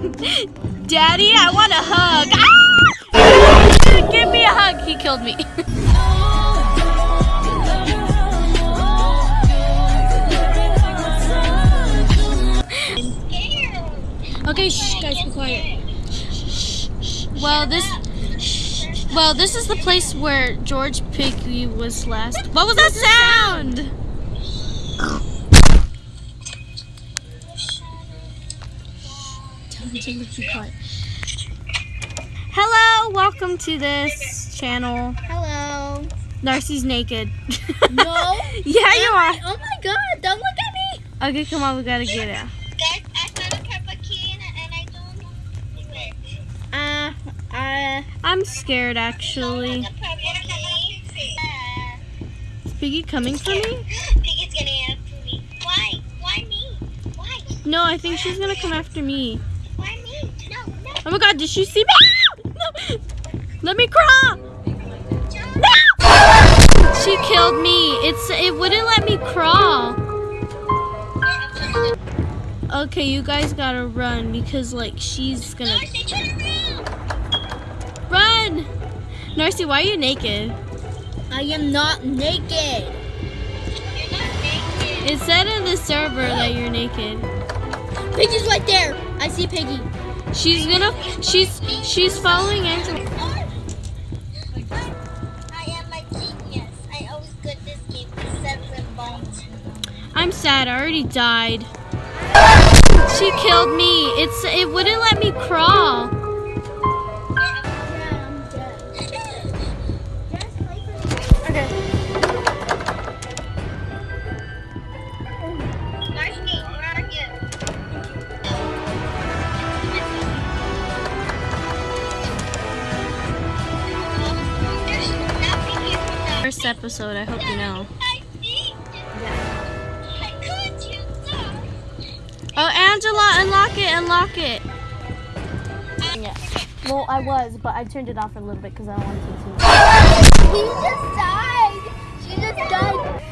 Daddy, I want a hug. Ah! Give me a hug. He killed me. okay, shh, guys, be quiet. Well, this. Well, this is the place where George Piggy was last. What was that sound? Tell me to be. Hello, welcome to this channel. Hello. Narcy's naked. No. yeah, you are. Oh my god, don't look at me. Okay, come on, we gotta get it. Guys, I found a purple key and, and I don't know. Uh, uh, I'm scared actually. The purple key. Is Piggy coming for me? Piggy's gonna me. Why? Why me? Why? No, I think she's gonna come after me? Oh my god, did she see me? No. Let me crawl! No! She killed me. It's it wouldn't let me crawl. Okay, you guys gotta run because like she's gonna Darcy, turn around. run. Narcy, why are you naked? I am not naked. You're not naked. It said in the server that you're naked. Piggy's right there. I see Piggy. She's gonna she's she's following Angela. I am a genius. I always good this game for seven bombs. I'm sad. I already died. She killed me. It's it wouldn't let me crawl. Okay. For that. First episode. I hope you know. I see. I could you so. Oh, Angela, unlock it, unlock it. Yeah. Well, I was, but I turned it off for a little bit because I don't want to see He just died. She just died.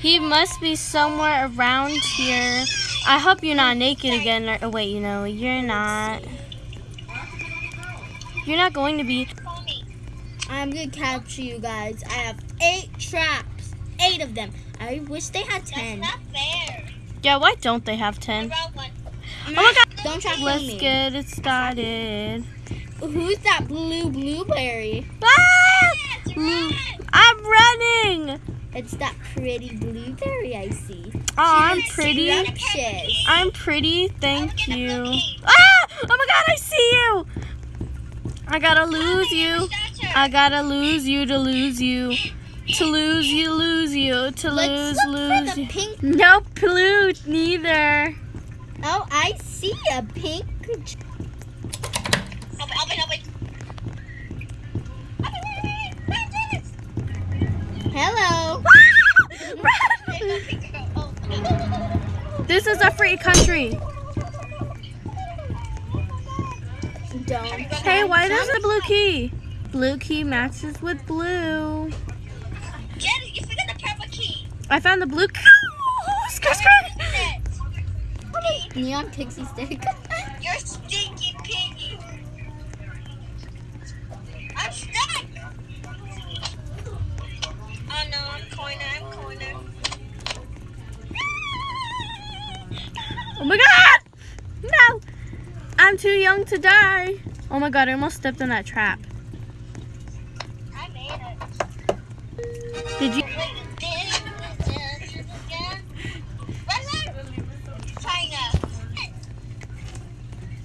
He must be somewhere around here. I hope you're not naked again. Or, oh, wait, you know, you're not. You're not going to be. I'm gonna capture you guys. I have eight traps. Eight of them. I wish they had That's ten. not fair. Yeah, why don't they have 10? Oh my god. Don't try to Let's me. get it started. Who's that blue blueberry? Ah! Yes. I'm running. It's that pretty blueberry I see. Oh, I'm pretty. I'm pretty. Thank Look at you. Ah! Oh my god, I see you. I gotta lose you. I gotta lose you to lose you. To lose you, lose you. To Let's lose, for lose you. pink. Nope, blue, neither. Oh, I see a pink. Open, open, open. Hello. This is a free country. Don't. Hey, why does the blue key? Blue key matches with blue. Get it. You forgot the purple key. I found the blue key. Skirt, skirt. Open. Neon pixie stick. too young to die. Oh my god, I almost stepped in that trap. I made it. Did you?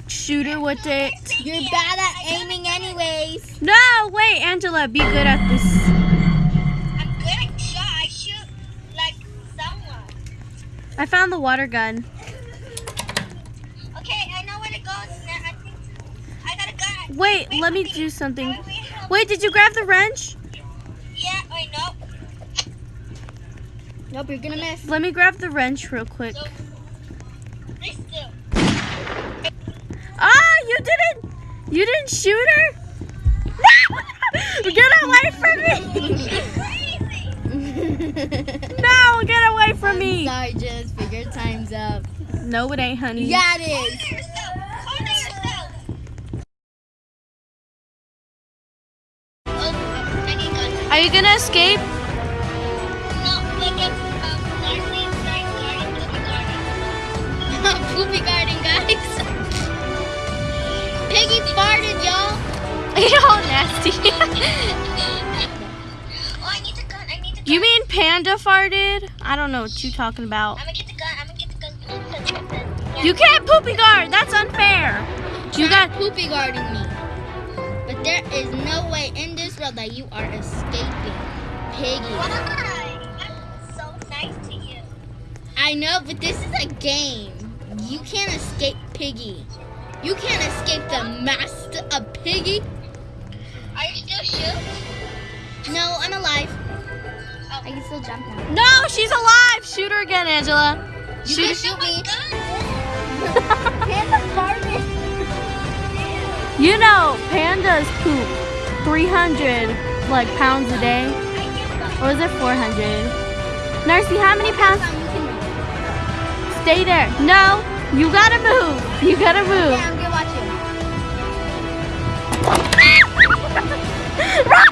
Shoot her with it. You're bad at aiming, anyways. No, wait, Angela, be good at this. I'm good at shot. I shoot like someone. I found the water gun. Wait, let me do something. Wait, did you grab the wrench? Yeah, wait, no. Nope, you're gonna miss. Let me grab the wrench real quick. So. Ah, you didn't. You didn't shoot her. No! Get away from me! No, get away from me! Sorry, Jess, but your time's up. No, it ain't, honey. Yeah, it is. Poopy Garden. Guys. Piggy farted, y'all. You're all nasty. Oh, I need the gun. I need the gun. you mean Panda farted? I don't know what you're talking about. I'm gonna get the gun. I'm gonna get the gun. Yeah. You can't poopy guard. That's unfair. You got. poopy guarding me. But there is no way in this world that you are escaping, Piggy. Why? I'm so nice to you. I know, but this is a game. You can't escape Piggy. You can't escape the master of Piggy. Are you still shoot? No, I'm alive. Oh. I can still jump now. No, she's alive. Shoot her again, Angela. You Shoot can shoot me. Oh Panda farted. You know, pandas poop 300 like pounds a day. Or is it 400? Narcy, how many pounds? Stay there. No, you gotta move. You gotta move. Yeah, I'm gonna watch you. run!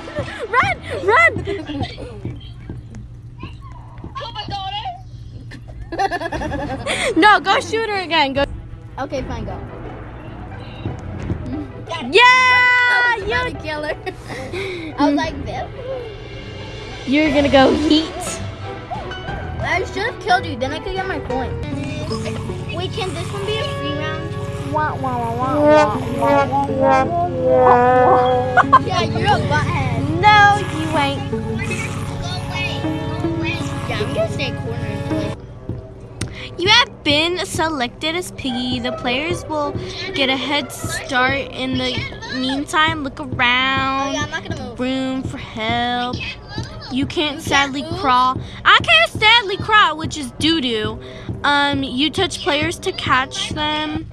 Run! Run! No, go shoot her again. Go. Okay, fine, go. Yeah! You You, to kill her. I was like, this. you're gonna go heat. I should have killed you. Then I could get my coin. Wait, can this one be a free round? Yeah, you're a butthead. No, you ain't. Go away. Go away. Yeah, I'm gonna stay cornered. You have been selected as Piggy. The players will get a head start. In the meantime, look oh around. yeah, I'm not gonna move. Room for help. Can't move. You can't sadly move? crawl. I can't sadly crawl, which is doo doo. Um, you touch players to catch them.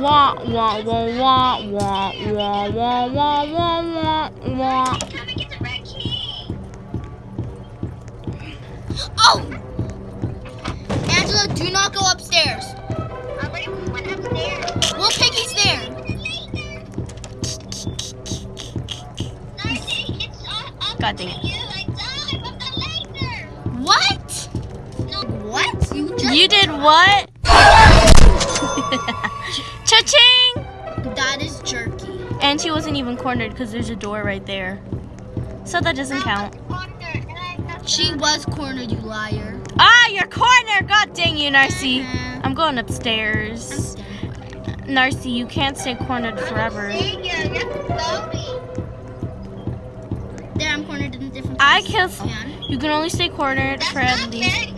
Wah wah wah wah wah wah wah wah wah wah wah. Come and get the red key. Oh! Angela, do not go upstairs. I already went upstairs. Well, Piggy's there. Darcy, it's all up God dang it. What? You just You did what? Cha-ching! That is jerky. And she wasn't even cornered because there's a door right there. So that doesn't count. She was cornered, you liar. Ah, you're cornered! God dang you, Narcy. Uh-huh. I'm going upstairs. Narcy, you can't stay cornered forever. There, I'm cornered in a different I place. can. Can. You can only stay cornered for at least.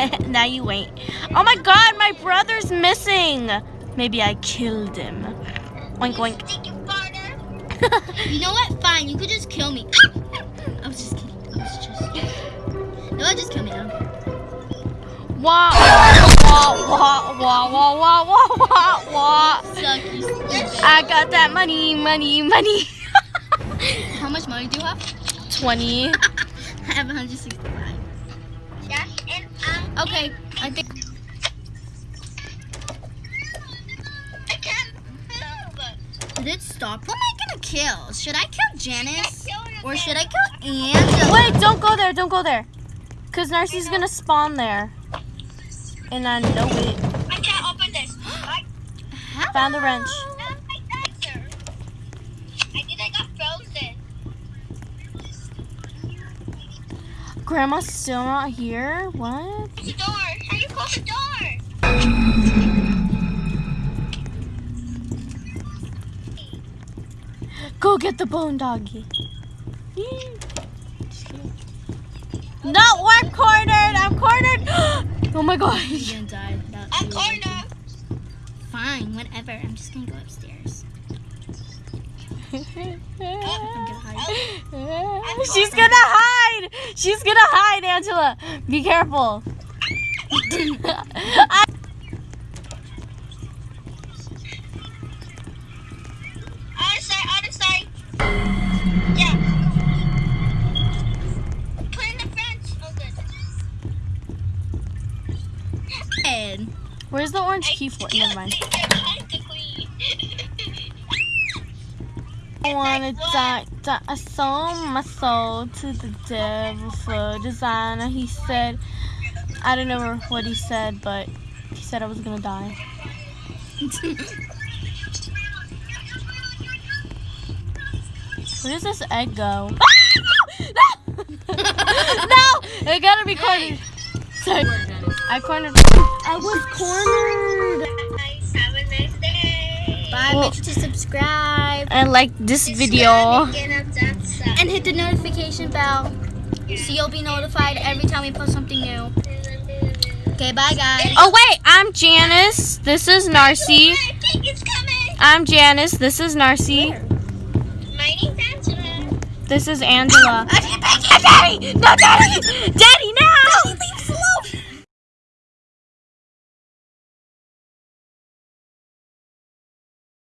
now you ain't. Oh my God, my brother's missing. Maybe I killed him. Oink oink. You know what? Fine, you could just kill me. I was just kidding. I was just kidding. No, just kill me. Care. Wah wah wah wah wah wah wah wah wah. Suck, you. I got that money, money, money. How much money do you have? 20. I have 165. Okay, I think. Did it stop? Who am I gonna kill? Should I kill Janice? Or should I kill Angela? Wait, don't go there, don't go there. Because Narcy's gonna spawn there. And I know it. I can't open this. I, Found the wrench. Grandma's still not here? What? The door. How do you close the door? Go get the bone doggy. Not we're cornered. I'm cornered. oh my god. You're gonna die. That- I'm cornered. Fine, whatever. I'm just gonna go upstairs. She's gonna hide! She's gonna hide, Angela! Be careful! I Where's the orange key for? Never mind. I, I, I, the queen. I wanna die, die. I sold my soul to the devil for designer. He said, I don't know what he said, but he said I was gonna die. Where does this egg go? Ah! no! no! It gotta be cornered. Sorry. I cornered. I was cornered. Have a nice day. Bye. Well- Make sure to subscribe And like this video. and hit the notification bell so you'll be notified every time we post something new. Okay, bye guys. Oh wait, I'm Janice. This is Narcy. Cake is coming. I'm Janice. This is Narcy. My name's Angela. This is Angela. Daddy! No, Daddy! Daddy, no!